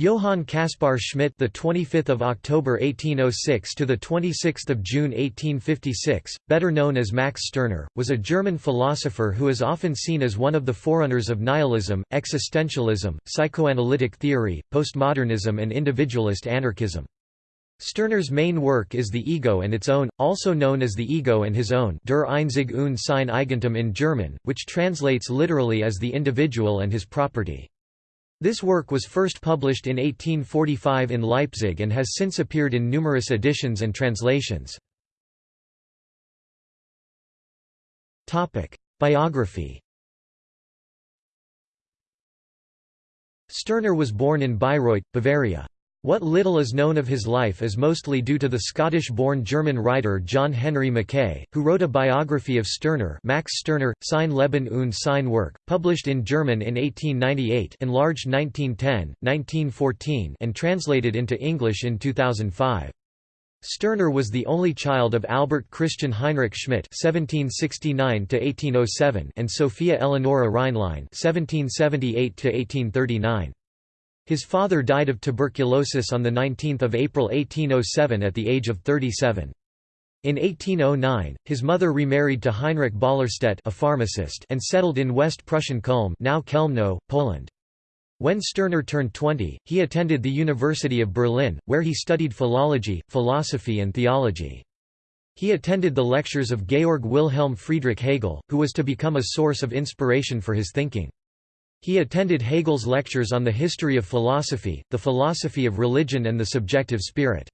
Johann Caspar Schmidt, the 25th of October 1806 to the 26th of June 1856, better known as Max Stirner, was a German philosopher who is often seen as one of the forerunners of nihilism, existentialism, psychoanalytic theory, postmodernism and individualist anarchism. Stirner's main work is The Ego and Its Own, also known as The Ego and His Own Der Einzig und sein Eigentum in German, which translates literally as The Individual and His Property. This work was first published in 1845 in Leipzig and has since appeared in numerous editions and translations. Biography Stirner was born in Bayreuth, Bavaria. What little is known of his life is mostly due to the Scottish-born German writer John Henry Mackay, who wrote a biography of Stirner Max Stirner, Sein Leben und sein Werk, published in German in 1898 enlarged 1910, 1914 and translated into English in 2005. Stirner was the only child of Albert Christian Heinrich Schmidt (1769–1807) and Sophia Eleonora Reinlein (1778–1839). His father died of tuberculosis on 19 April 1807 at the age of 37. In 1809, his mother remarried to Heinrich Ballerstedt a pharmacist and settled in West Prussian Kulm now Chełmno, Poland. When Stirner turned 20, he attended the University of Berlin, where he studied philology, philosophy and theology. He attended the lectures of Georg Wilhelm Friedrich Hegel, who was to become a source of inspiration for his thinking. He attended Hegel's lectures on the history of philosophy, the philosophy of religion and the subjective spirit.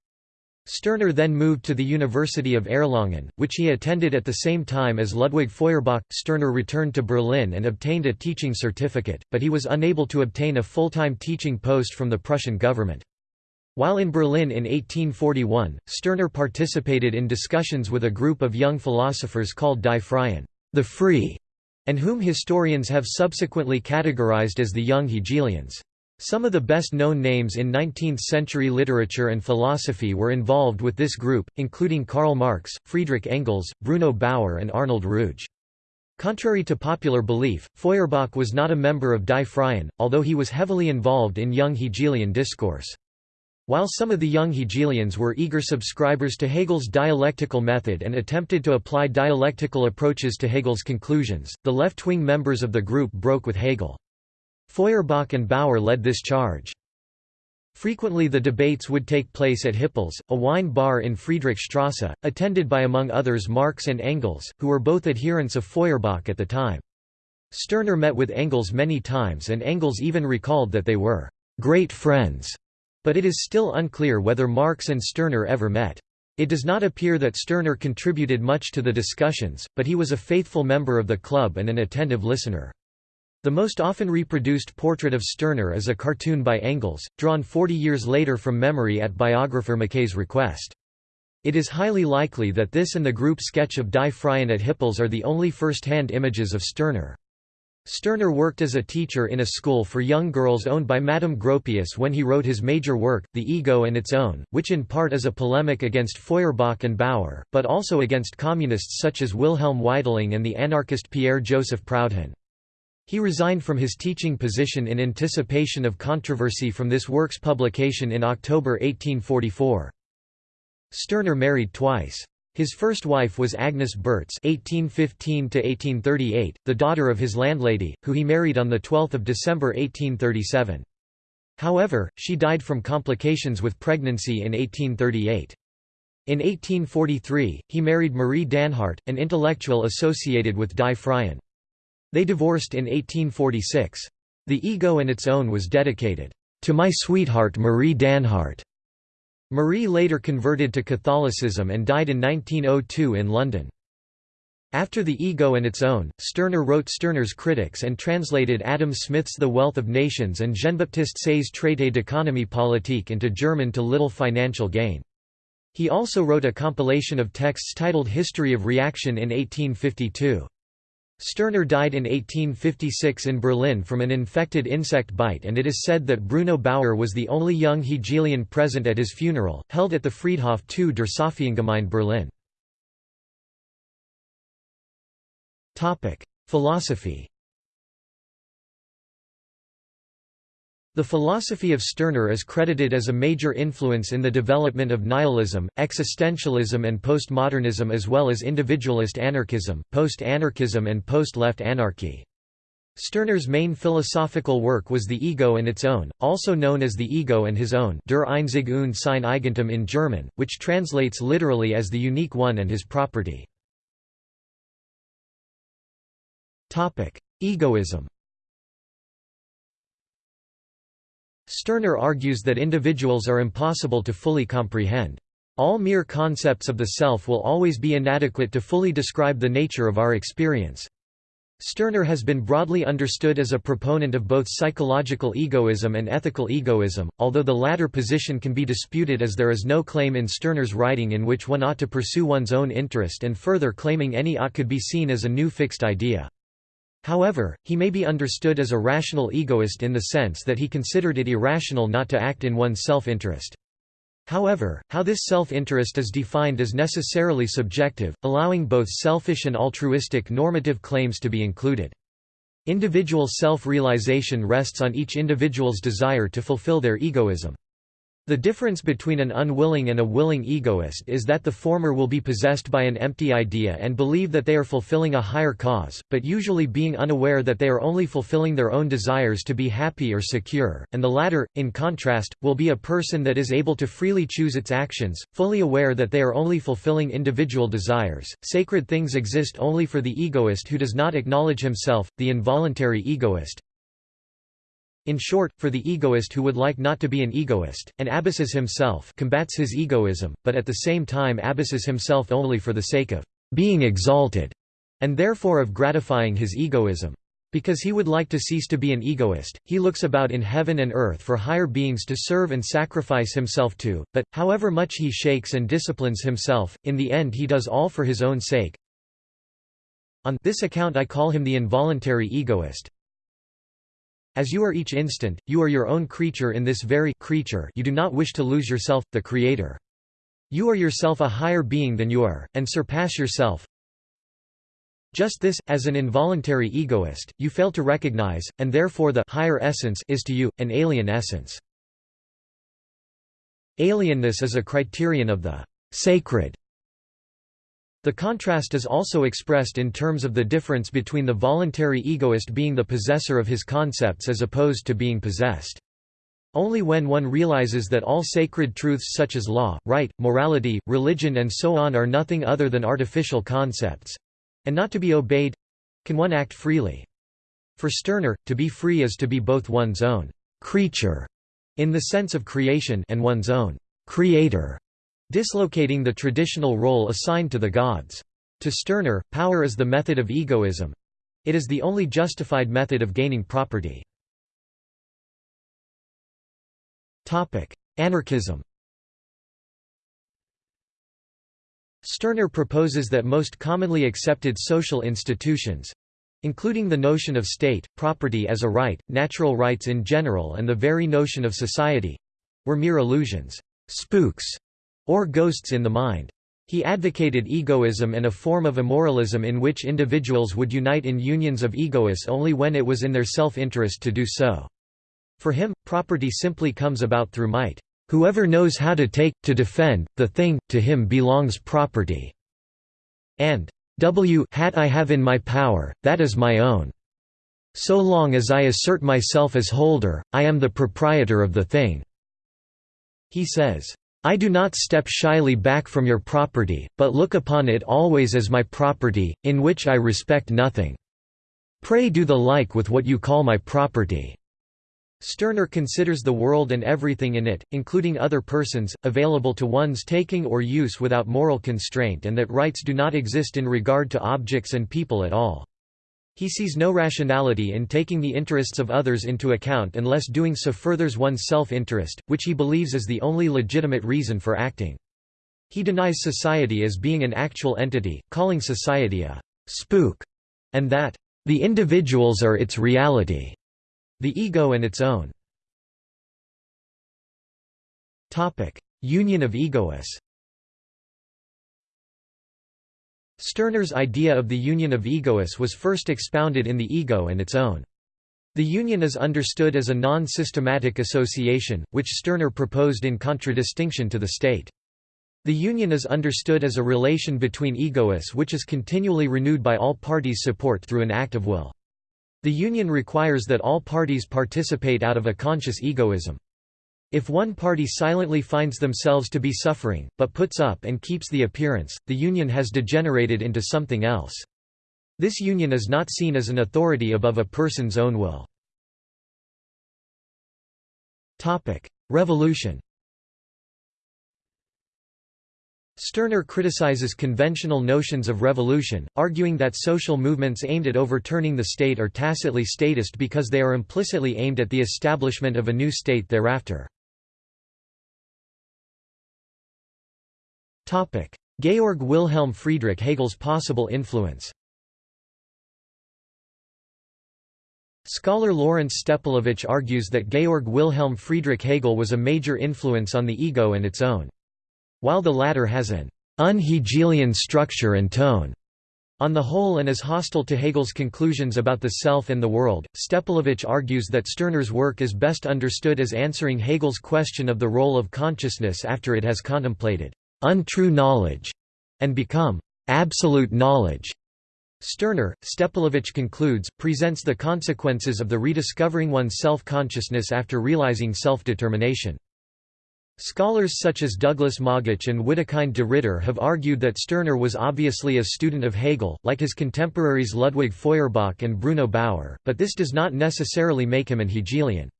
Stirner then moved to the University of Erlangen, which he attended at the same time as Ludwig Feuerbach. Stirner returned to Berlin and obtained a teaching certificate, but he was unable to obtain a full-time teaching post from the Prussian government. While in Berlin in 1841, Stirner participated in discussions with a group of young philosophers called Die Freien, the Free, and whom historians have subsequently categorized as the young Hegelians. Some of the best-known names in 19th-century literature and philosophy were involved with this group, including Karl Marx, Friedrich Engels, Bruno Bauer and Arnold Ruge. Contrary to popular belief, Feuerbach was not a member of Die Freien, although he was heavily involved in young Hegelian discourse. While some of the young Hegelians were eager subscribers to Hegel's dialectical method and attempted to apply dialectical approaches to Hegel's conclusions, the left-wing members of the group broke with Hegel. Feuerbach and Bauer led this charge. Frequently the debates would take place at Hippels, a wine bar in Friedrichstrasse, attended by among others Marx and Engels, who were both adherents of Feuerbach at the time. Stirner met with Engels many times and Engels even recalled that they were «great friends» But it is still unclear whether Marx and Stirner ever met. It does not appear that Stirner contributed much to the discussions, but he was a faithful member of the club and an attentive listener. The most often reproduced portrait of Stirner is a cartoon by Engels, drawn 40 years later from memory at biographer Mackay's request. It is highly likely that this and the group sketch of Die Freien at Hippels are the only first-hand images of Stirner. Stirner worked as a teacher in a school for young girls owned by Madame Gropius when he wrote his major work, The Ego and Its Own, which in part is a polemic against Feuerbach and Bauer, but also against communists such as Wilhelm Weitling and the anarchist Pierre-Joseph Proudhon. He resigned from his teaching position in anticipation of controversy from this work's publication in October 1844. Stirner married twice. His first wife was Agnes Bertz (1815–1838), the daughter of his landlady, who he married on the 12th of December 1837. However, she died from complications with pregnancy in 1838. In 1843, he married Marie Dähnhardt, an intellectual associated with Die Freien. They divorced in 1846. The Ego and Its Own was dedicated, "...to my sweetheart Marie Dähnhardt." Marie later converted to Catholicism and died in 1902 in London. After The Ego and Its Own, Stirner wrote Stirner's Critics and translated Adam Smith's The Wealth of Nations and Jean-Baptiste Say's Traité d'économie politique into German to little financial gain. He also wrote a compilation of texts titled History of Reaction in 1852. Stirner died in 1856 in Berlin from an infected insect bite and it is said that Bruno Bauer was the only young Hegelian present at his funeral, held at the Friedhof II der Sophiengemeinde Berlin. Philosophy The philosophy of Stirner is credited as a major influence in the development of nihilism, existentialism and postmodernism as well as individualist anarchism, post-anarchism and post-left anarchy. Stirner's main philosophical work was The Ego and Its Own, also known as The Ego and His Own Der Einzig und sein Eigentum in German, which translates literally as The Unique One and His Property. Egoism Stirner argues that individuals are impossible to fully comprehend. All mere concepts of the self will always be inadequate to fully describe the nature of our experience. Stirner has been broadly understood as a proponent of both psychological egoism and ethical egoism, although the latter position can be disputed as there is no claim in Stirner's writing in which one ought to pursue one's own interest and further claiming any ought could be seen as a new fixed idea. However, he may be understood as a rational egoist in the sense that he considered it irrational not to act in one's self-interest. However, how this self-interest is defined is necessarily subjective, allowing both selfish and altruistic normative claims to be included. Individual self-realization rests on each individual's desire to fulfill their egoism. The difference between an unwilling and a willing egoist is that the former will be possessed by an empty idea and believe that they are fulfilling a higher cause, but usually being unaware that they are only fulfilling their own desires to be happy or secure, and the latter, in contrast, will be a person that is able to freely choose its actions, fully aware that they are only fulfilling individual desires. Sacred things exist only for the egoist who does not acknowledge himself, the involuntary egoist, in short, for the egoist who would like not to be an egoist, and abuses himself combats his egoism, but at the same time abuses himself only for the sake of being exalted, and therefore of gratifying his egoism. Because he would like to cease to be an egoist, he looks about in heaven and earth for higher beings to serve and sacrifice himself to, but, however much he shakes and disciplines himself, in the end he does all for his own sake. On this account I call him the involuntary egoist, as you are each instant, you are your own creature in this very creature you do not wish to lose yourself, the Creator. You are yourself a higher being than you are, and surpass yourself. Just this, as an involuntary egoist, you fail to recognize, and therefore the higher essence is to you, an alien essence. Alienness is a criterion of the sacred the contrast is also expressed in terms of the difference between the voluntary egoist being the possessor of his concepts as opposed to being possessed. Only when one realizes that all sacred truths such as law, right, morality, religion and so on are nothing other than artificial concepts—and not to be obeyed—can one act freely. For Stirner, to be free is to be both one's own «creature» in the sense of creation and one's own «creator» dislocating the traditional role assigned to the gods. To Stirner, power is the method of egoism. It is the only justified method of gaining property. Anarchism Stirner proposes that most commonly accepted social institutions—including the notion of state, property as a right, natural rights in general and the very notion of society—were mere illusions, spooks, or ghosts in the mind. He advocated egoism and a form of immoralism in which individuals would unite in unions of egoists only when it was in their self-interest to do so. For him, property simply comes about through might. Whoever knows how to take, to defend, the thing, to him belongs property. And w hat I have in my power, that is my own. So long as I assert myself as holder, I am the proprietor of the thing." He says, I do not step shyly back from your property, but look upon it always as my property, in which I respect nothing. Pray do the like with what you call my property." Stirner considers the world and everything in it, including other persons, available to one's taking or use without moral constraint and that rights do not exist in regard to objects and people at all. He sees no rationality in taking the interests of others into account unless doing so furthers one's self-interest, which he believes is the only legitimate reason for acting. He denies society as being an actual entity, calling society a «spook», and that «the individuals are its reality», the ego and its own. Union of egoists Stirner's idea of the union of egoists was first expounded in The Ego and its own. The union is understood as a non-systematic association, which Stirner proposed in contradistinction to the state. The union is understood as a relation between egoists which is continually renewed by all parties' support through an act of will. The union requires that all parties participate out of a conscious egoism. If one party silently finds themselves to be suffering, but puts up and keeps the appearance, the union has degenerated into something else. This union is not seen as an authority above a person's own will. Revolution Stirner criticizes conventional notions of revolution, arguing that social movements aimed at overturning the state are tacitly statist because they are implicitly aimed at the establishment of a new state thereafter. Georg Wilhelm Friedrich Hegel's possible influence Scholar Lawrence Stepelevich argues that Georg Wilhelm Friedrich Hegel was a major influence on the ego and its own while the latter has an un-Hegelian structure and tone. On the whole and is hostile to Hegel's conclusions about the self and the world, Stepelevich argues that Stirner's work is best understood as answering Hegel's question of the role of consciousness after it has contemplated untrue knowledge and become absolute knowledge. Stirner, Stepelevich concludes, presents the consequences of the rediscovering one's self-consciousness after realizing self-determination. Scholars such as Douglas Moggach and Widukind De Ridder have argued that Stirner was obviously a student of Hegel, like his contemporaries Ludwig Feuerbach and Bruno Bauer, but this does not necessarily make him an Hegelian.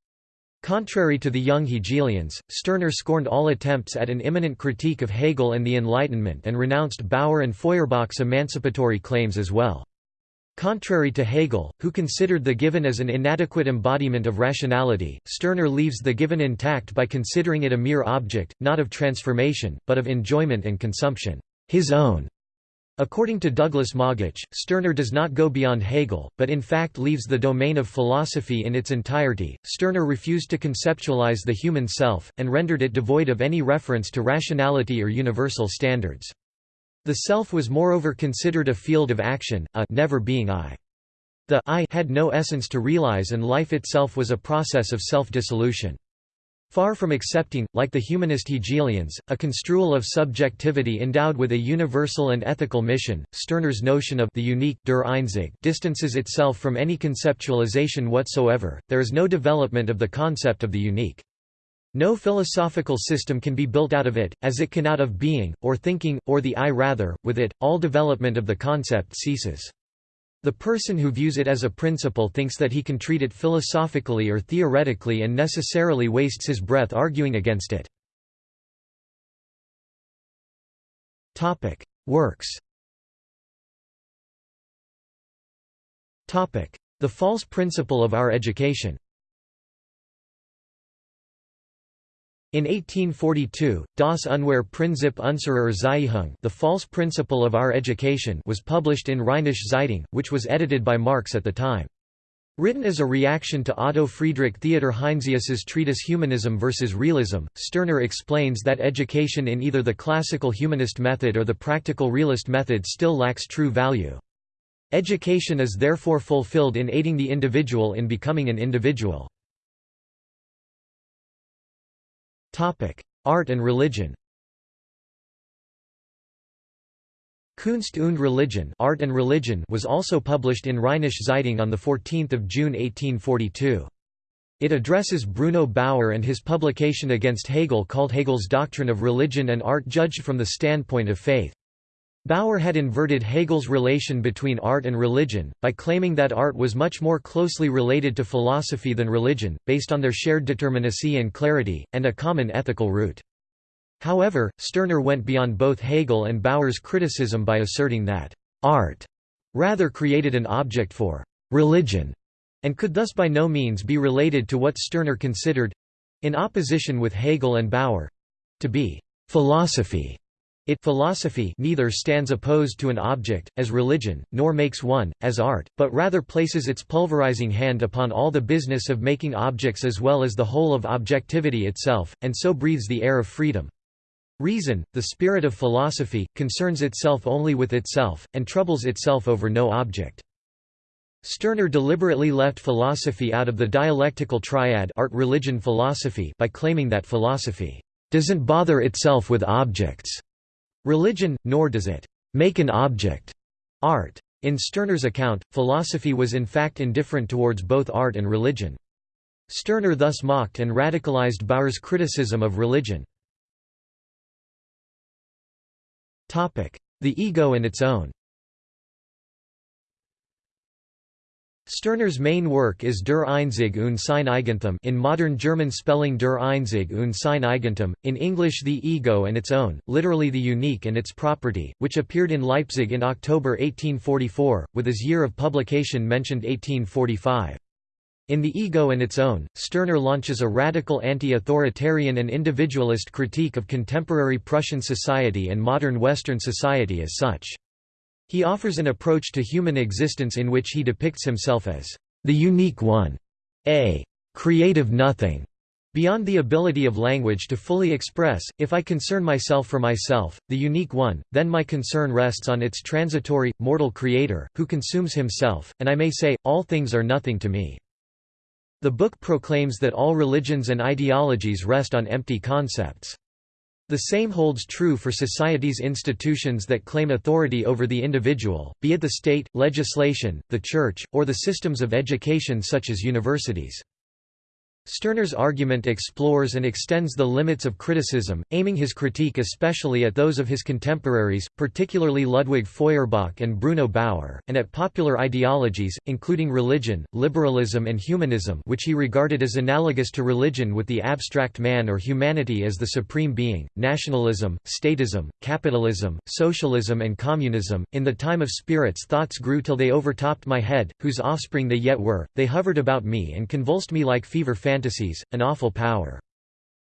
Contrary to the young Hegelians, Stirner scorned all attempts at an immanent critique of Hegel and the Enlightenment and renounced Bauer and Feuerbach's emancipatory claims as well. Contrary to Hegel, who considered the given as an inadequate embodiment of rationality, Stirner leaves the given intact by considering it a mere object, not of transformation, but of enjoyment and consumption, his own. According to Douglas Moggach, Stirner does not go beyond Hegel, but in fact leaves the domain of philosophy in its entirety. Stirner refused to conceptualize the human self, and rendered it devoid of any reference to rationality or universal standards. The self was moreover considered a field of action, a never being I. The I had no essence to realize and life itself was a process of self-dissolution. Far from accepting, like the humanist Hegelians, a construal of subjectivity endowed with a universal and ethical mission, Stirner's notion of the unique der Einzig distances itself from any conceptualization whatsoever, there is no development of the concept of the unique. No philosophical system can be built out of it, as it can out of being, or thinking, or the I rather, with it, all development of the concept ceases. The person who views it as a principle thinks that he can treat it philosophically or theoretically and necessarily wastes his breath arguing against it. Topic: Works Topic: The false principle of our education In 1842, Das Unwahre Prinzip unserer Erziehung The False Principle of Our Education was published in Rheinische Zeitung, which was edited by Marx at the time. Written as a reaction to Otto Friedrich Theodor Heinsius's treatise Humanism versus Realism, Stirner explains that education in either the classical humanist method or the practical realist method still lacks true value. Education is therefore fulfilled in aiding the individual in becoming an individual. Art and religion Kunst und Religion, Art and Religion was also published in Rheinische Zeitung on 14 June 1842. It addresses Bruno Bauer and his publication against Hegel called Hegel's Doctrine of Religion and Art judged from the standpoint of faith. Bauer had inverted Hegel's relation between art and religion, by claiming that art was much more closely related to philosophy than religion, based on their shared determinacy and clarity, and a common ethical root. However, Stirner went beyond both Hegel and Bauer's criticism by asserting that art rather created an object for religion, and could thus by no means be related to what Stirner considered—in opposition with Hegel and Bauer—to be philosophy. It philosophy neither stands opposed to an object, as religion, nor makes one, as art, but rather places its pulverizing hand upon all the business of making objects as well as the whole of objectivity itself, and so breathes the air of freedom. Reason, the spirit of philosophy, concerns itself only with itself, and troubles itself over no object. Stirner deliberately left philosophy out of the dialectical triad art religion philosophy by claiming that philosophy doesn't bother itself with objects religion, nor does it make an object art. In Stirner's account, philosophy was in fact indifferent towards both art and religion. Stirner thus mocked and radicalized Bauer's criticism of religion. The ego and its own Stirner's main work is Der Einzig und sein Eigentum in modern German spelling Der Einzig und sein Eigentum, in English The Ego and Its Own, literally the unique and its property, which appeared in Leipzig in October 1844, with his year of publication mentioned 1845. In The Ego and Its Own, Stirner launches a radical anti-authoritarian and individualist critique of contemporary Prussian society and modern Western society as such. He offers an approach to human existence in which he depicts himself as the unique one, a creative nothing, beyond the ability of language to fully express, if I concern myself for myself, the unique one, then my concern rests on its transitory, mortal creator, who consumes himself, and I may say, all things are nothing to me. The book proclaims that all religions and ideologies rest on empty concepts. The same holds true for society's institutions that claim authority over the individual, be it the state, legislation, the church, or the systems of education such as universities. Stirner's argument explores and extends the limits of criticism, aiming his critique especially at those of his contemporaries, particularly Ludwig Feuerbach and Bruno Bauer, and at popular ideologies, including religion, liberalism and humanism which he regarded as analogous to religion with the abstract man or humanity as the supreme being, nationalism, statism, capitalism, socialism and communism. In the time of spirits thoughts grew till they overtopped my head, whose offspring they yet were, they hovered about me and convulsed me like fever fantasies, an awful power.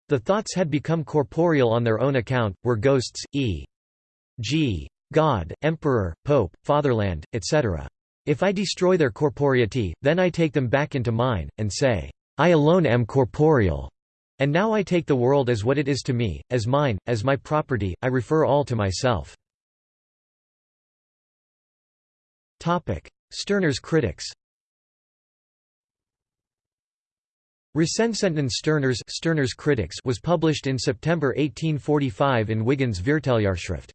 The thoughts had become corporeal on their own account, were ghosts, e.g. God, Emperor, Pope, Fatherland, etc. If I destroy their corporeity, then I take them back into mine, and say, I alone am corporeal. And now I take the world as what it is to me, as mine, as my property, I refer all to myself. Stirner's critics Recensenten Stirners Stirner's Critics was published in September 1845 in Wigand's Vierteljahrschrift.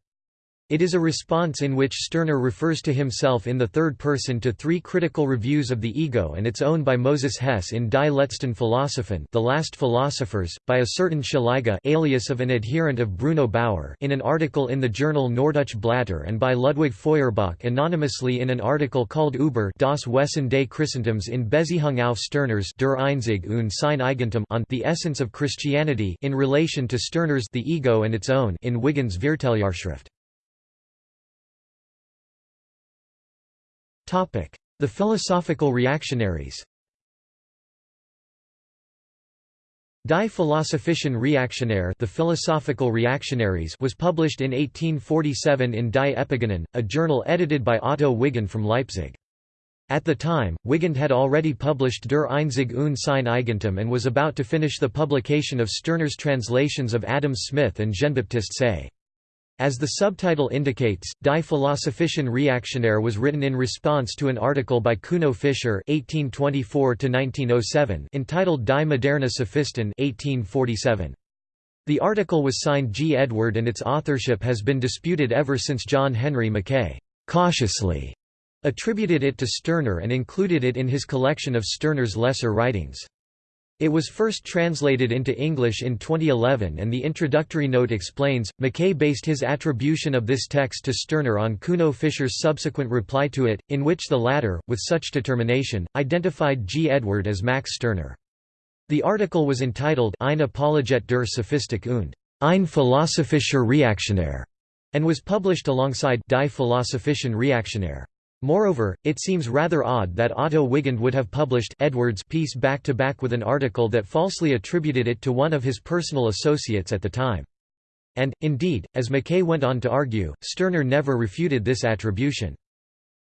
It is a response in which Stirner refers to himself in the third person to three critical reviews of the ego and its own by Moses Hess in Die letzten Philosophen The Last Philosophers, by a certain Schleiger alias of an adherent of Bruno Bauer in an article in the journal Norddeutsche Blatter and by Ludwig Feuerbach anonymously in an article called Über das Wesen des Christentums in Beziehung auf Stirner's Der Einzig und sein Eigentum on The Essence of Christianity in relation to Stirner's The Ego and Its Own in Wigand's Vierteljahrschrift. The philosophical reactionaries Die Philosophischen Reaktionäre the Philosophical Reactionaries was published in 1847 in Die Epigonen, a journal edited by Otto Wigand from Leipzig. At the time, Wigand had already published Der Einzig und sein Eigentum and was about to finish the publication of Stirner's translations of Adam Smith and Jean-Baptiste Say. As the subtitle indicates, Die Philosophischen Reaktionäre was written in response to an article by Kuno Fischer (1824–1907) entitled Die moderne Sophisten (1847). The article was signed G. Edward and its authorship has been disputed ever since John Henry Mackay cautiously attributed it to Stirner and included it in his collection of Stirner's lesser writings. It was first translated into English in 2011 and the introductory note explains, Mackay based his attribution of this text to Stirner on Kuno Fischer's subsequent reply to it, in which the latter, with such determination, identified G. Edward as Max Stirner. The article was entitled Ein Apologet der Sophistik und Ein philosophischer Reaktionär and was published alongside Die Philosophischen Reaktionäre. Moreover, it seems rather odd that Otto Wigand would have published Edwards' piece back-to-back -back with an article that falsely attributed it to one of his personal associates at the time. And, indeed, as Mackay went on to argue, Stirner never refuted this attribution.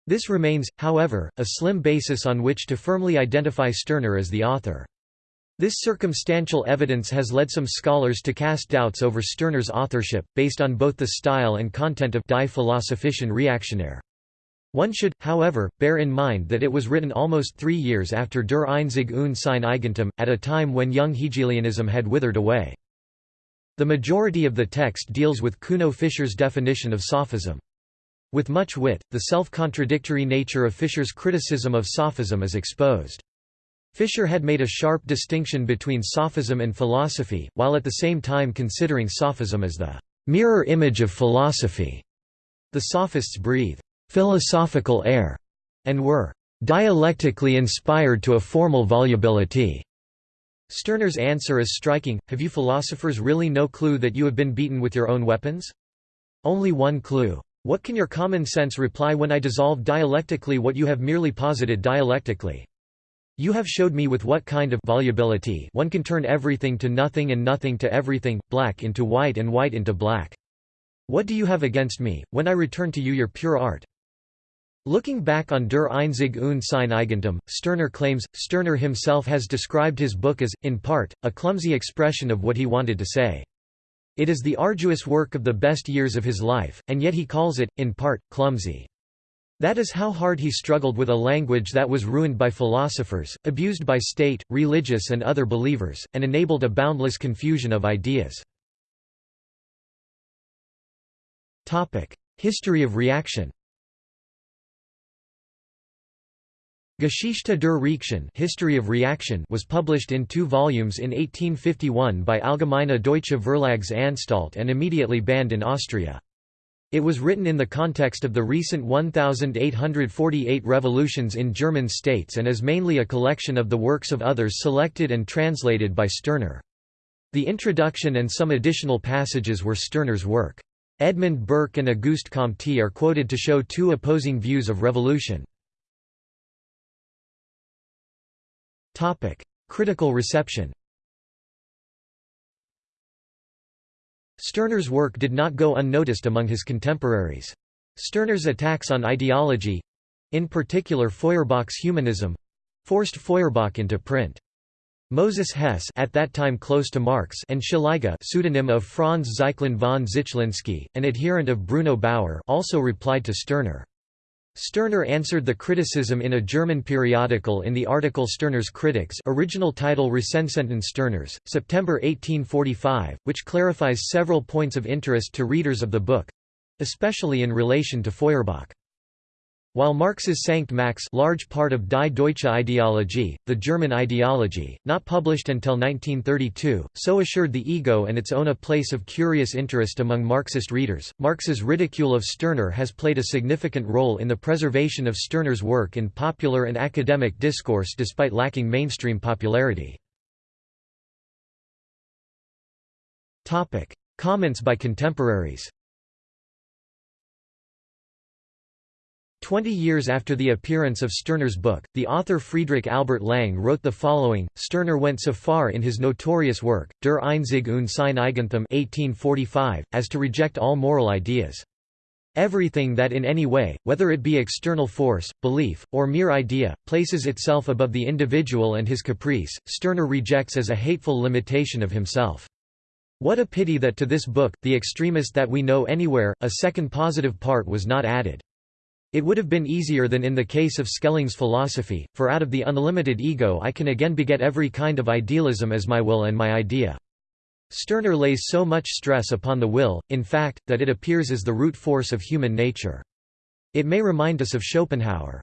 This remains, however, a slim basis on which to firmly identify Stirner as the author. This circumstantial evidence has led some scholars to cast doubts over Stirner's authorship, based on both the style and content of Die Philosophischen Reaktionäre. One should, however, bear in mind that it was written almost three years after Der Einzig und sein Eigentum, at a time when young Hegelianism had withered away. The majority of the text deals with Kuno Fischer's definition of sophism. With much wit, the self-contradictory nature of Fischer's criticism of sophism is exposed. Fischer had made a sharp distinction between sophism and philosophy, while at the same time considering sophism as the mirror image of philosophy. The sophists breathe philosophical air, and were dialectically inspired to a formal volubility. Stirner's answer is striking, have you philosophers really no clue that you have been beaten with your own weapons? Only one clue. What can your common sense reply when I dissolve dialectically what you have merely posited dialectically? You have showed me with what kind of volubility one can turn everything to nothing and nothing to everything, black into white and white into black. What do you have against me, when I return to you your pure art? Looking back on Der Einzig und sein Eigentum, Stirner claims, Stirner himself has described his book as, in part, a clumsy expression of what he wanted to say. It is the arduous work of the best years of his life, and yet he calls it, in part, clumsy. That is how hard he struggled with a language that was ruined by philosophers, abused by state, religious and other believers, and enabled a boundless confusion of ideas. History of reaction Geschichte der Reaktion History of Reaction was published in two volumes in 1851 by Allgemeine Deutsche Verlagsanstalt and immediately banned in Austria. It was written in the context of the recent 1848 revolutions in German states and is mainly a collection of the works of others selected and translated by Stirner. The introduction and some additional passages were Stirner's work. Edmund Burke and Auguste Comte are quoted to show two opposing views of revolution. Topic: Critical reception. Stirner's work did not go unnoticed among his contemporaries. Stirner's attacks on ideology—in particular Feuerbach's humanism—forced Feuerbach into print. Moses Hess at that time close to Marx and Szeliga pseudonym of Franz Zychlin von Zychlinski, an adherent of Bruno Bauer also replied to Stirner. Stirner answered the criticism in a German periodical in the article Stirner's Critics original title Recensenten Stirners, September 1845, which clarifies several points of interest to readers of the book—especially in relation to Feuerbach. While Marx's Sankt Max large part of Die Deutsche Ideologie, the German ideology, not published until 1932, so assured the ego and its own a place of curious interest among Marxist readers. Marx's ridicule of Stirner has played a significant role in the preservation of Stirner's work in popular and academic discourse despite lacking mainstream popularity. Comments by contemporaries Twenty years after the appearance of Stirner's book, the author Friedrich Albert Lange wrote the following, Stirner went so far in his notorious work, Der Einzig und sein Eigentum 1845, as to reject all moral ideas. Everything that in any way, whether it be external force, belief, or mere idea, places itself above the individual and his caprice, Stirner rejects as a hateful limitation of himself. What a pity that to this book, the extremist that we know anywhere, a second positive part was not added. It would have been easier than in the case of Schelling's philosophy, for out of the unlimited ego I can again beget every kind of idealism as my will and my idea. Stirner lays so much stress upon the will, in fact, that it appears as the root force of human nature. It may remind us of Schopenhauer.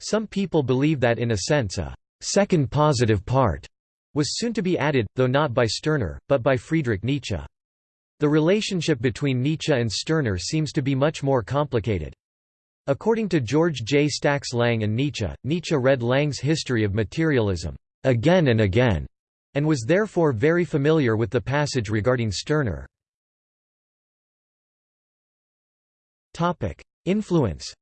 Some people believe that in a sense a second positive part was soon to be added, though not by Stirner, but by Friedrich Nietzsche. The relationship between Nietzsche and Stirner seems to be much more complicated. According to George J. Stack's Lange and Nietzsche, Nietzsche read Lange's history of materialism again and again, and was therefore very familiar with the passage regarding Stirner. Influence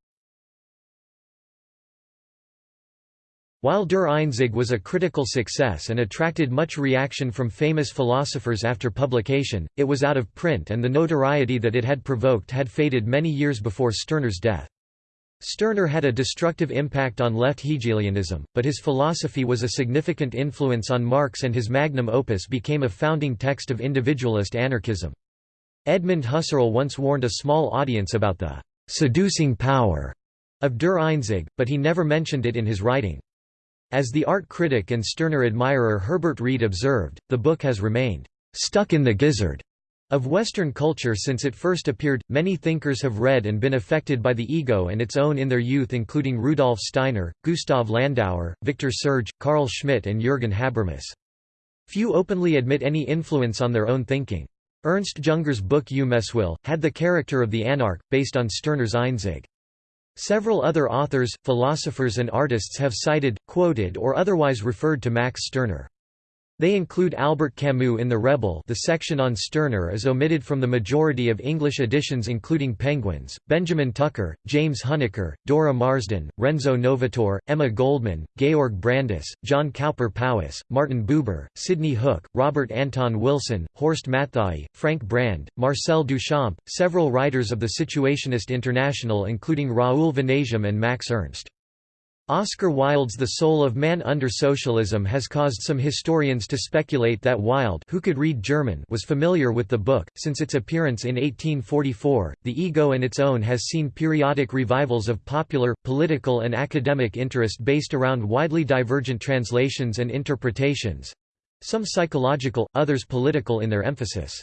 While Der Einzig was a critical success and attracted much reaction from famous philosophers after publication, it was out of print and the notoriety that it had provoked had faded many years before Stirner's death. Stirner had a destructive impact on left Hegelianism, but his philosophy was a significant influence on Marx and his magnum opus became a founding text of individualist anarchism. Edmund Husserl once warned a small audience about the «seducing power» of Der Einzige, but he never mentioned it in his writing. As the art critic and Stirner admirer Herbert Read observed, the book has remained stuck in the gizzard of Western culture since it first appeared, many thinkers have read and been affected by the ego and its own in their youth including Rudolf Steiner, Gustav Landauer, Victor Serge, Carl Schmitt and Jürgen Habermas. Few openly admit any influence on their own thinking. Ernst Jünger's book Eumeswil, had the character of the anarch, based on Stirner's Einzige. Several other authors, philosophers and artists have cited, quoted or otherwise referred to Max Stirner. They include Albert Camus in The Rebel the section on Stirner is omitted from the majority of English editions including Penguins, Benjamin Tucker, James Huneker, Dora Marsden, Renzo Novatore, Emma Goldman, Georg Brandes, John Cowper Powys, Martin Buber, Sidney Hook, Robert Anton Wilson, Horst Matthaei, Frank Brand, Marcel Duchamp, several writers of the Situationist International including Raoul Vaneigem and Max Ernst. Oscar Wilde's The Soul of Man Under Socialism has caused some historians to speculate that Wilde who could read German was familiar with the book. Since its appearance in 1844, The Ego and its Own has seen periodic revivals of popular, political and academic interest based around widely divergent translations and interpretations—some psychological, others political in their emphasis.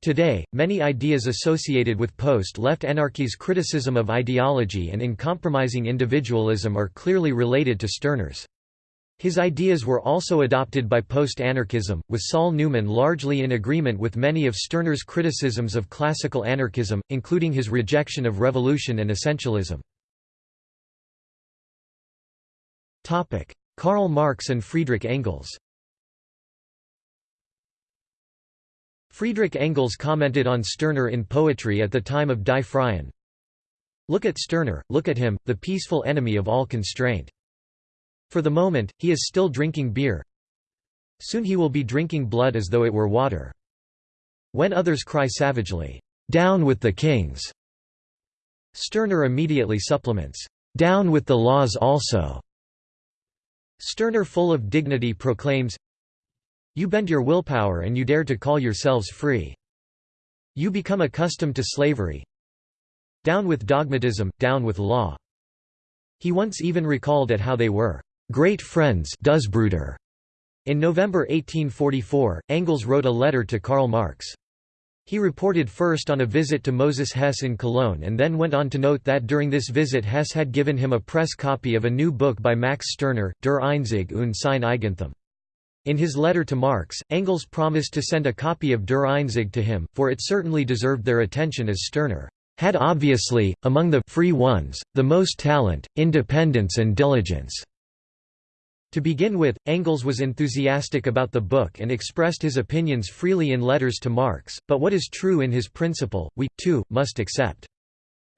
Today, many ideas associated with post-left anarchy's criticism of ideology and in compromising individualism are clearly related to Stirner's. His ideas were also adopted by post-anarchism, with Saul Newman largely in agreement with many of Stirner's criticisms of classical anarchism, including his rejection of revolution and essentialism. Karl Marx and Friedrich Engels Friedrich Engels commented on Stirner in poetry at the time of Die Freien. Look at Stirner, look at him, the peaceful enemy of all constraint. For the moment, he is still drinking beer. Soon he will be drinking blood as though it were water. When others cry savagely, "'Down with the kings!' Stirner immediately supplements, "'Down with the laws also!' Stirner full of dignity proclaims, you bend your willpower and you dare to call yourselves free. You become accustomed to slavery. Down with dogmatism, down with law. He once even recalled at how they were great friends In November 1844, Engels wrote a letter to Karl Marx. He reported first on a visit to Moses Hess in Cologne and then went on to note that during this visit Hess had given him a press copy of a new book by Max Stirner, Der Einzig und sein Eigentum. In his letter to Marx, Engels promised to send a copy of Der Einzige to him, for it certainly deserved their attention as Stirner had obviously, among the free ones, the most talent, independence and diligence. To begin with, Engels was enthusiastic about the book and expressed his opinions freely in letters to Marx, but what is true in his principle, we, too, must accept.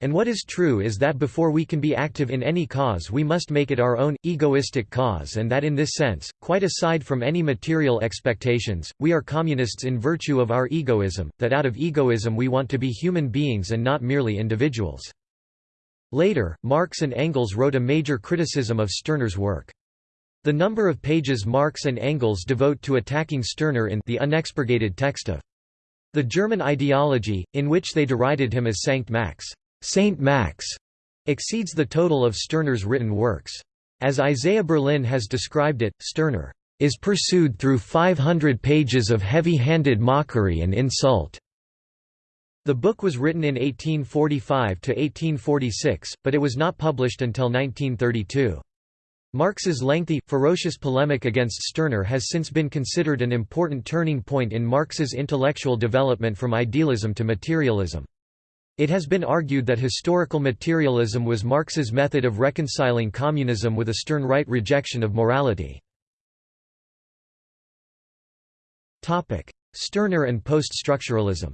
And what is true is that before we can be active in any cause we must make it our own, egoistic cause and that in this sense, quite aside from any material expectations, we are communists in virtue of our egoism, that out of egoism we want to be human beings and not merely individuals. Later, Marx and Engels wrote a major criticism of Stirner's work. The number of pages Marx and Engels devote to attacking Stirner in the unexpurgated text of the German ideology, in which they derided him as Sankt Max. Saint Max exceeds the total of Stirner's written works. As Isaiah Berlin has described it, Stirner is pursued through 500 pages of heavy-handed mockery and insult. The book was written in 1845–1846, but it was not published until 1932. Marx's lengthy, ferocious polemic against Stirner has since been considered an important turning point in Marx's intellectual development from idealism to materialism. It has been argued that historical materialism was Marx's method of reconciling communism with a stern right rejection of morality. Stirner and post-structuralism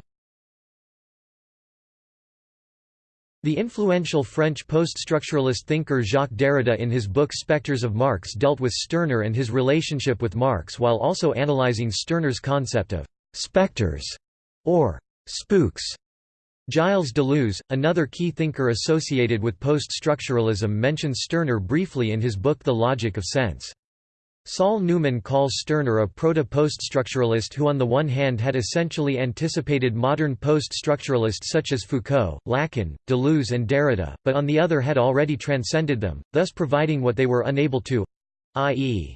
The influential French post-structuralist thinker Jacques Derrida in his book Spectres of Marx dealt with Stirner and his relationship with Marx while also analyzing Stirner's concept of «spectres» or «spooks» Gilles Deleuze, another key thinker associated with post-structuralism mentions Stirner briefly in his book The Logic of Sense. Saul Newman calls Stirner a proto-poststructuralist who on the one hand had essentially anticipated modern post-structuralists such as Foucault, Lacan, Deleuze and Derrida, but on the other had already transcended them, thus providing what they were unable to—i.e.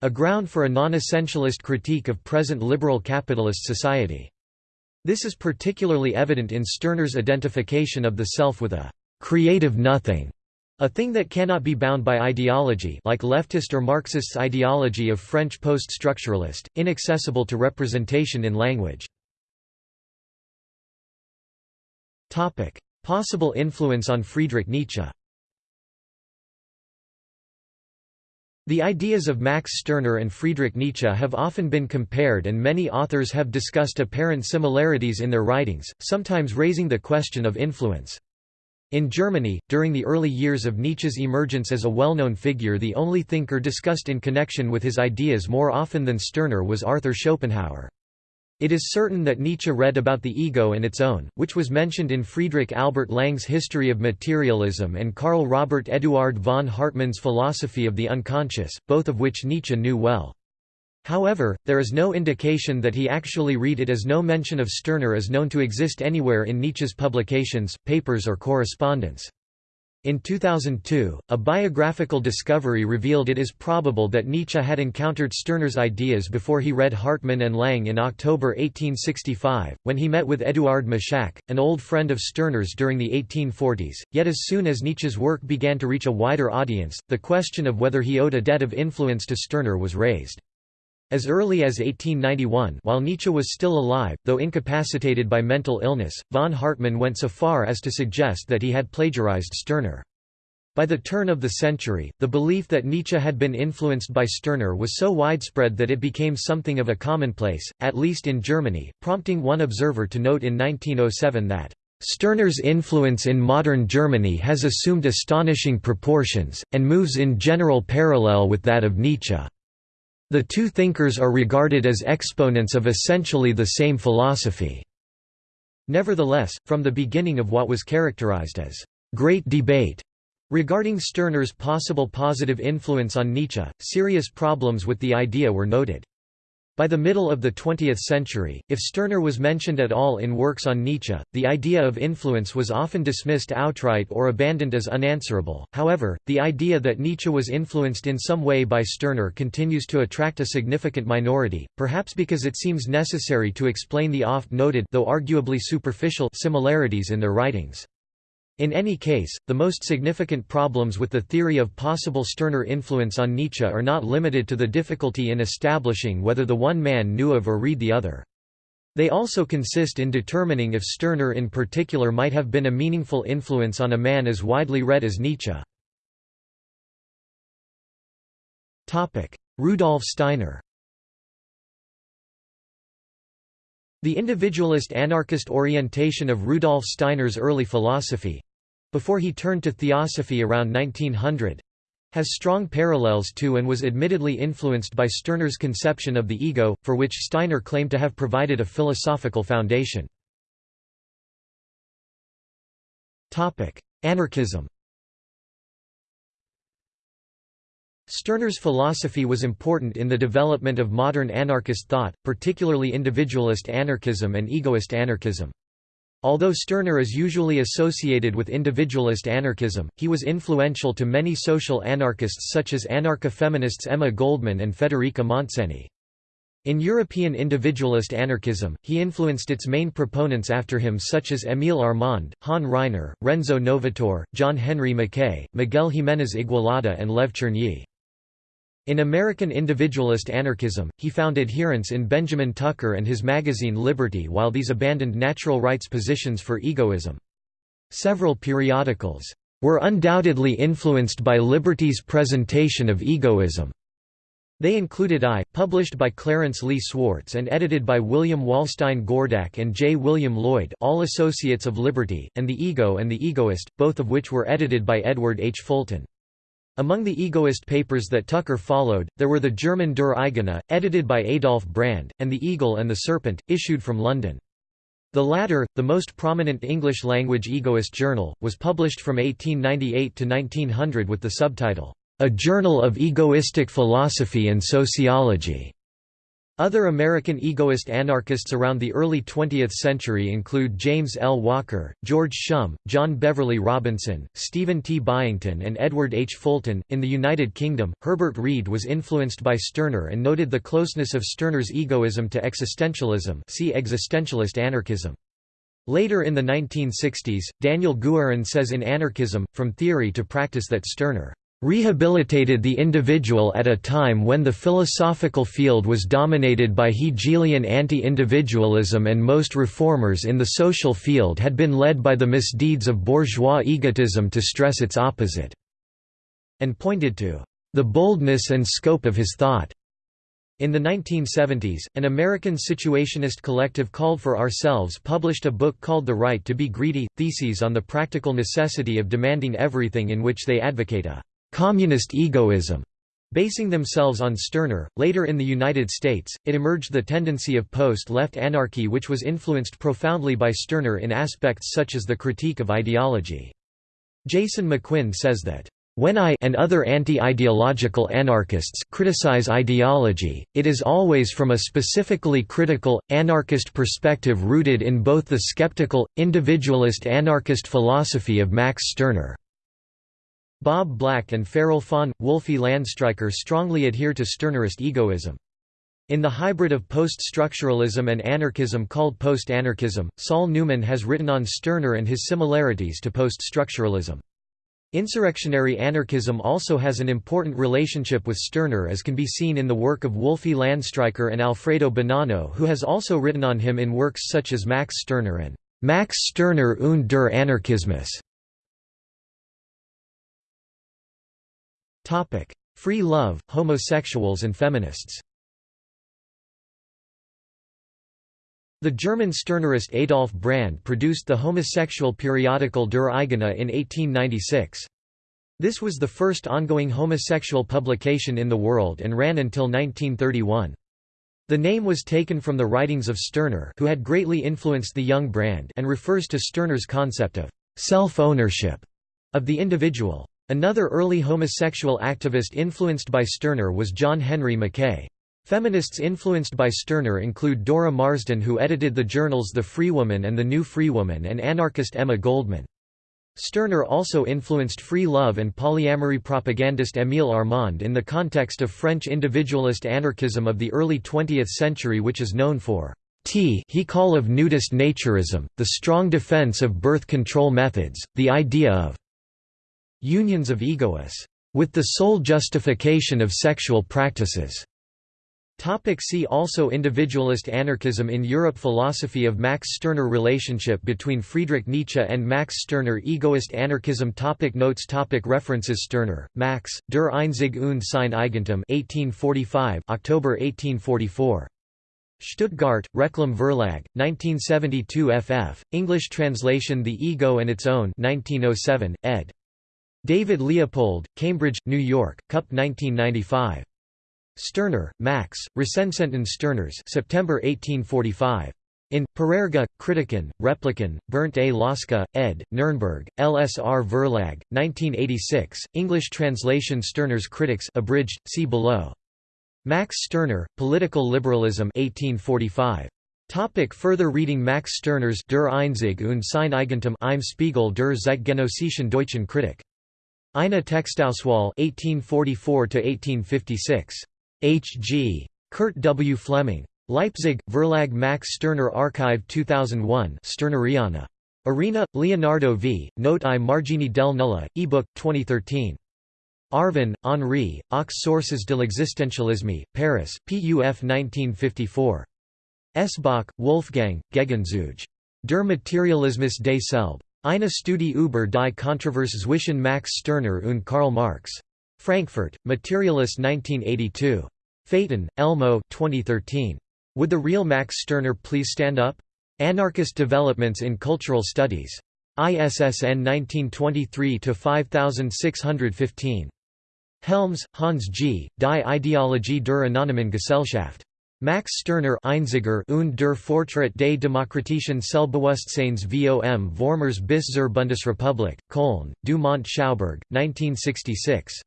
a ground for a non-essentialist critique of present liberal capitalist society. This is particularly evident in Stirner's identification of the self with a «creative nothing» A thing that cannot be bound by ideology like leftist or Marxist's ideology of French post-structuralist, inaccessible to representation in language. Possible influence on Friedrich Nietzsche The ideas of Max Stirner and Friedrich Nietzsche have often been compared and many authors have discussed apparent similarities in their writings, sometimes raising the question of influence. In Germany, during the early years of Nietzsche's emergence as a well-known figure the only thinker discussed in connection with his ideas more often than Stirner was Arthur Schopenhauer. It is certain that Nietzsche read about the ego and its own, which was mentioned in Friedrich Albert Lange's History of Materialism and Karl Robert Eduard von Hartmann's Philosophy of the Unconscious, both of which Nietzsche knew well. However, there is no indication that he actually read it as no mention of Stirner is known to exist anywhere in Nietzsche's publications, papers or correspondence. In 2002, a biographical discovery revealed it is probable that Nietzsche had encountered Stirner's ideas before he read Hartmann and Lange in October 1865, when he met with Eduard Mushacke, an old friend of Stirner's during the 1840s. Yet as soon as Nietzsche's work began to reach a wider audience, the question of whether he owed a debt of influence to Stirner was raised. As early as 1891 while Nietzsche was still alive, though incapacitated by mental illness, von Hartmann went so far as to suggest that he had plagiarized Stirner. By the turn of the century, the belief that Nietzsche had been influenced by Stirner was so widespread that it became something of a commonplace, at least in Germany, prompting one observer to note in 1907 that Stirner's influence in modern Germany has assumed astonishing proportions, and moves in general parallel with that of Nietzsche. The two thinkers are regarded as exponents of essentially the same philosophy. Nevertheless, from the beginning of what was characterized as great debate regarding Stirner's possible positive influence on Nietzsche, serious problems with the idea were noted. By the middle of the 20th century, if Stirner was mentioned at all in works on Nietzsche, the idea of influence was often dismissed outright or abandoned as unanswerable. However, the idea that Nietzsche was influenced in some way by Stirner continues to attract a significant minority, perhaps because it seems necessary to explain the oft-noted though arguably superficial similarities in their writings. In any case, the most significant problems with the theory of possible Stirner influence on Nietzsche are not limited to the difficulty in establishing whether the one man knew of or read the other. They also consist in determining if Stirner in particular might have been a meaningful influence on a man as widely read as Nietzsche. Rudolf Steiner The individualist anarchist orientation of Rudolf Steiner's early philosophy—before he turned to theosophy around 1900—has strong parallels to and was admittedly influenced by Stirner's conception of the ego, for which Steiner claimed to have provided a philosophical foundation. Anarchism Stirner's philosophy was important in the development of modern anarchist thought, particularly individualist anarchism and egoist anarchism. Although Stirner is usually associated with individualist anarchism, he was influential to many social anarchists such as anarcho-feminists Emma Goldman and Federica Montseny. In European individualist anarchism, he influenced its main proponents after him such as Émile Armand, Han Ryner, Renzo Novatore, John Henry Mackay, Miguel Jiménez Igualada and Lev Chernyi. In American individualist anarchism, he found adherents in Benjamin Tucker and his magazine Liberty while these abandoned natural rights positions for egoism. Several periodicals were undoubtedly influenced by Liberty's presentation of egoism. They included I, published by Clarence Lee Swartz and edited by William Walstein Gordak and J. William Lloyd all associates of Liberty, and The Ego and The Egoist, both of which were edited by Edward H. Fulton. Among the egoist papers that Tucker followed, there were the German Der Eigene, edited by Adolf Brand, and The Eagle and the Serpent, issued from London. The latter, the most prominent English-language egoist journal, was published from 1898 to 1900 with the subtitle, A Journal of Egoistic Philosophy and Sociology. Other American egoist anarchists around the early 20th century include James L. Walker, George Schumm, John Beverley Robinson, Stephen T. Byington, and Edward H. Fulton. In the United Kingdom, Herbert Read was influenced by Stirner and noted the closeness of Stirner's egoism to existentialism. See existentialist anarchism. Later in the 1960s, Daniel Guerin says in Anarchism, From Theory to Practice that Stirner rehabilitated the individual at a time when the philosophical field was dominated by Hegelian anti-individualism and most reformers in the social field had been led by the misdeeds of bourgeois egotism to stress its opposite", and pointed to "...the boldness and scope of his thought." In the 1970s, an American situationist collective called For Ourselves published a book called The Right to be Greedy, Theses on the Practical Necessity of Demanding Everything in which they advocate a communist egoism, basing themselves on Stirner. Later in the United States, it emerged the tendency of post-left anarchy which was influenced profoundly by Stirner in aspects such as the critique of ideology. Jason McQuinn says that when I and other anti-ideological anarchists criticize ideology, it is always from a specifically critical, anarchist perspective rooted in both the skeptical, individualist anarchist philosophy of Max Stirner Bob Black and Feral Faun, Wolfi Landstreicher strongly adhere to Stirnerist egoism. In the hybrid of post-structuralism and anarchism called post-anarchism, Saul Newman has written on Stirner and his similarities to post-structuralism. Insurrectionary anarchism also has an important relationship with Stirner as can be seen in the work of Wolfi Landstreicher and Alfredo Bonanno who has also written on him in works such as Max Stirner and Max Stirner und der Anarchismus. Topic: Free love, homosexuals and feminists. The German Stirnerist Adolf Brand produced the homosexual periodical Der Eigene in 1896. This was the first ongoing homosexual publication in the world and ran until 1931. The name was taken from the writings of Stirner who had greatly influenced the young Brand and refers to Stirner's concept of self-ownership of the individual. Another early homosexual activist influenced by Stirner was John Henry Mackay. Feminists influenced by Stirner include Dora Marsden who edited the journals The Free Woman and The New Free Woman, and anarchist Emma Goldman. Stirner also influenced free love and polyamory propagandist Émile Armand in the context of French individualist anarchism of the early 20th century which is known for T he call of nudist naturism, the strong defense of birth control methods, the idea of unions of egoists, with the sole justification of sexual practices. Topic see also Individualist anarchism in Europe Philosophy of Max Stirner Relationship between Friedrich Nietzsche and Max Stirner Egoist anarchism topic Notes topic References Stirner, Max, Der Einzige und sein Eigentum 1845 October 1844. Stuttgart, Reclam Verlag, 1972 ff. English translation The Ego and Its Own 1907, ed. David Leopold, Cambridge, New York, Cup 1995. Stirner, Max, Recensenten Stirners September 1845. In, Parerga, Kritiken, Repliken, Bernd A. Laska, ed., Nürnberg, LSR Verlag, 1986, English translation Stirner's Critics abridged, see below. Max Stirner, Political Liberalism 1845. Topic further reading Max Stirner's Der Einzige und sein Eigentum im Spiegel der Zeitgenössischen Deutschen Kritik. Eine Textauswahl 1844–1856. H. G. Kurt W. Fleming. Leipzig, Verlag Max Stirner Archive 2001 Stirneriana. Arena, Leonardo v. Note i margini del nulla, ebook, 2013. Arvon, Henri, Aux sources de l'existentialisme, Paris, PUF 1954. Esbach, Wolfgang, Gegenzug. Der Materialismus des Selb. Eine Studie über die Kontroverse zwischen Max Stirner und Karl Marx. Frankfurt, Materialist 1982. Feiten, Elmo 2013. Would the real Max Stirner please stand up? Anarchist Developments in Cultural Studies. ISSN 1923-5615. Helms, Hans G., Die Ideologie der Anonymen Gesellschaft. Max Stirner Einziger und der Fortschritt des demokratischen Selbstbewusstseins vom Vormärz bis zur Bundesrepublik, Köln, du Mont Schauberg, 1966.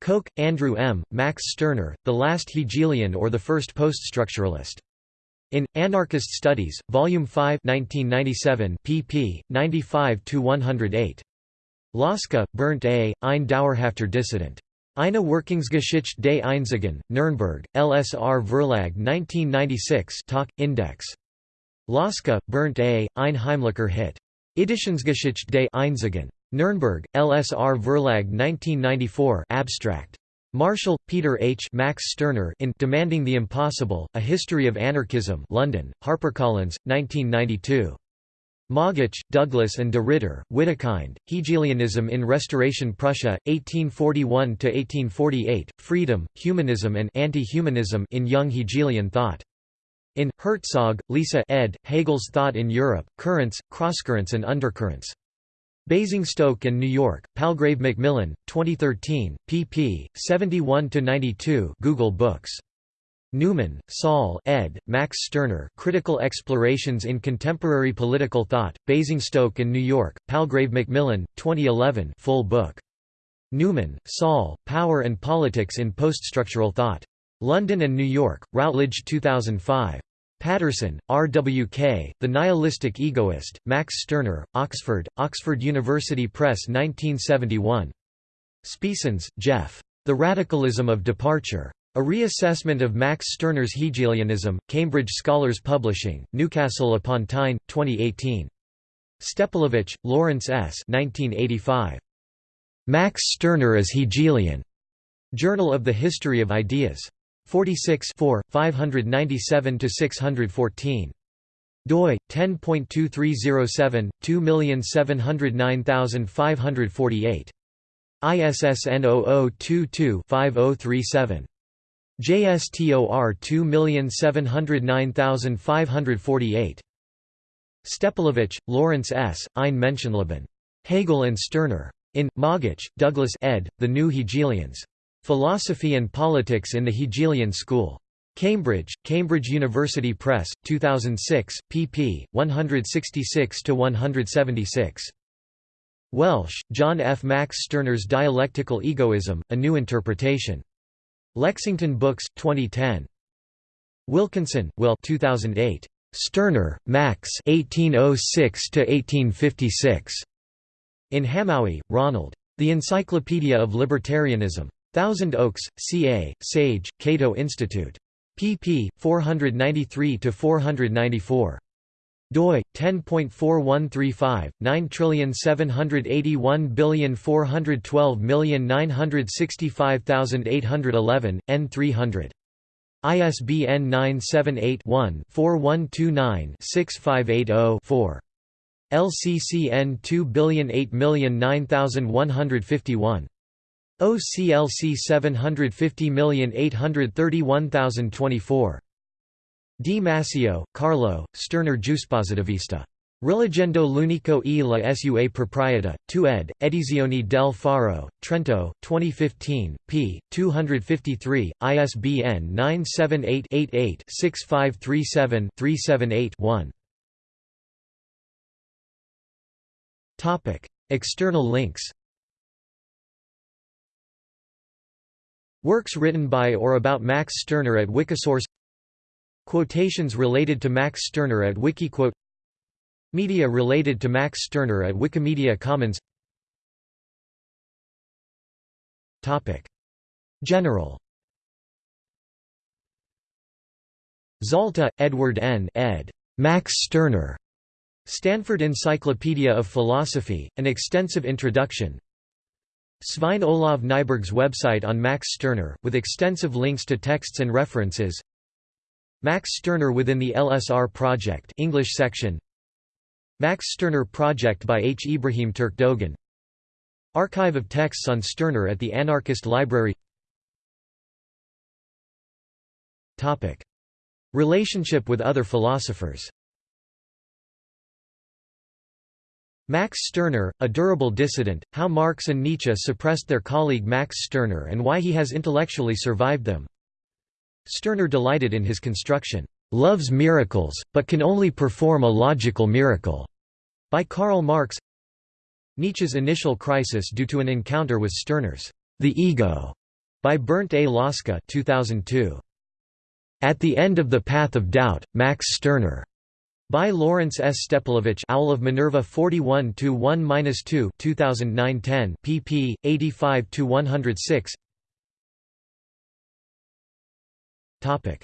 Koch, Andrew M., Max Stirner, The Last Hegelian or the First Poststructuralist. In Anarchist Studies, Volume 5, 1997, pp. 95-108. Laska, Bernd A., Ein Dauerhafter Dissident. Eine Wirkungsgeschichte des Einzigen, Nürnberg, LSR Verlag 1996 Talk, Index. Laska, Bernd A., Ein Heimlicher Hit. Editionsgeschichte des Einzigen. Nürnberg, LSR Verlag 1994 Abstract. Marshall, Peter H. Max Stirner in Demanding the Impossible, A History of Anarchism London, HarperCollins, 1992. Moggach, Douglas and de Ridder, Widukind, Hegelianism in Restoration Prussia, 1841–1848, Freedom, Humanism and Anti-Humanism in Young Hegelian Thought. In, Herzog, Lisa ed., Hegel's Thought in Europe, Currents, Crosscurrents and Undercurrents. Basingstoke and New York, Palgrave Macmillan, 2013, pp. 71–92 Google Books. Newman, Saul ed., Max Stirner Critical Explorations in Contemporary Political Thought, Basingstoke and New York, Palgrave Macmillan, 2011 full book. Newman, Saul, Power and Politics in Poststructural Thought. London and New York, Routledge 2005. Patterson, R. W. K., The Nihilistic Egoist, Max Stirner, Oxford, Oxford University Press 1971. Spiessens, Jeff. The Radicalism of Departure. A Reassessment of Max Stirner's Hegelianism, Cambridge Scholars Publishing, Newcastle upon Tyne, 2018. Stepelevich, Lawrence S. 1985. Max Stirner as Hegelian. Journal of the History of Ideas. 46 597–614 doi 10.2307 2709548 ISSN 0022-5037 JSTOR 2707548 Stepelevich, Lawrence S., Ein Menschenleben. Hegel and Stirner. In, Moggach, Douglas ed., The New Hegelians. Philosophy and Politics in the Hegelian School. Cambridge, Cambridge University Press, 2006, pp. 166–176. Welsh, John F. Max Stirner's Dialectical Egoism, A New Interpretation. Lexington Books, 2010. Wilkinson, Will 2008. Stirner, Max 1806–1856. In Hamowy, Ronald. The Encyclopedia of Libertarianism. Thousand Oaks, CA, Sage, Cato Institute. pp. 493–494. Doi 10.4135 9781412965811 n300 ISBN 978-1-4129-6580-4. LCCN 2008909151. OCLC 750831024. Di Massio, Carlo, Stirner Giuspositivista. Rilegendo l'unico e la sua proprietà, 2 ed., Edizioni del Faro, Trento, 2015, p. 253, ISBN 978-88-6537-378-1. External links Works written by or about Max Stirner at Wikisource Quotations related to Max Stirner at Wikiquote Media related to Max Stirner at Wikimedia Commons General Zalta, Edward N. ed. Max Stirner. Stanford Encyclopedia of Philosophy, an extensive introduction Svein Olav Nyberg's website on Max Stirner, with extensive links to texts and references Max Stirner within the LSR Project English section Max Stirner Project by H. Ibrahim Turkdogan Archive of texts on Stirner at the Anarchist Library Topic. Relationship with other philosophers Max Stirner, a durable dissident, how Marx and Nietzsche suppressed their colleague Max Stirner and why he has intellectually survived them. Stirner delighted in his construction, "'loves miracles, but can only perform a logical miracle' by Karl Marx Nietzsche's initial crisis due to an encounter with Stirner's "'the ego' By Bernd A. Laska 2002. At the End of the Path of Doubt, Max Stirner. By Lawrence S. Stepelevich Owl of Minerva 41-1-2 2009-10 pp. 85-106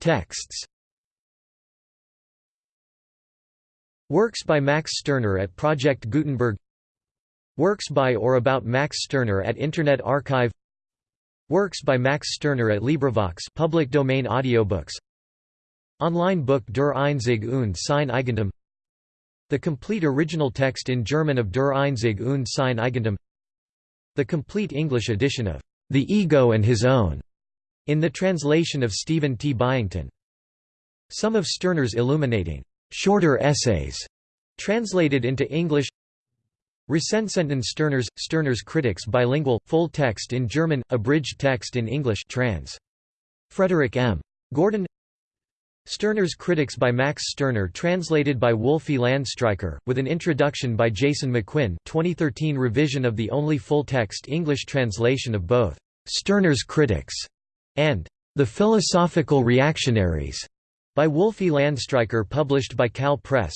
Texts. Works by Max Stirner at Project Gutenberg. Works by or about Max Stirner at Internet Archive. Works by Max Stirner at LibriVox public domain audiobooks. Online book Der Einzige und sein Eigentum. The complete original text in German of Der Einzige und sein Eigentum. The complete English edition of The Ego and His Own in the translation of Stephen T. Byington. Some of Stirner's illuminating shorter essays translated into English Recensenten Stirner's, Stirner's Critics bilingual, full text in German, abridged text in English trans. Frederick M. Gordon Stirner's Critics by Max Stirner translated by Wolfi Landstreicher, with an introduction by Jason McQuinn 2013 revision of the only full-text English translation of both Stirner's Critics and The Philosophical Reactionaries by Wolfi Landstreicher published by Cal Press.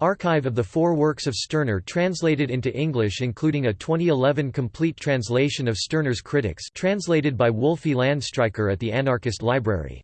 Archive of the four works of Stirner translated into English including a 2011 complete translation of Stirner's Critics translated by Wolfi Landstreicher at the Anarchist Library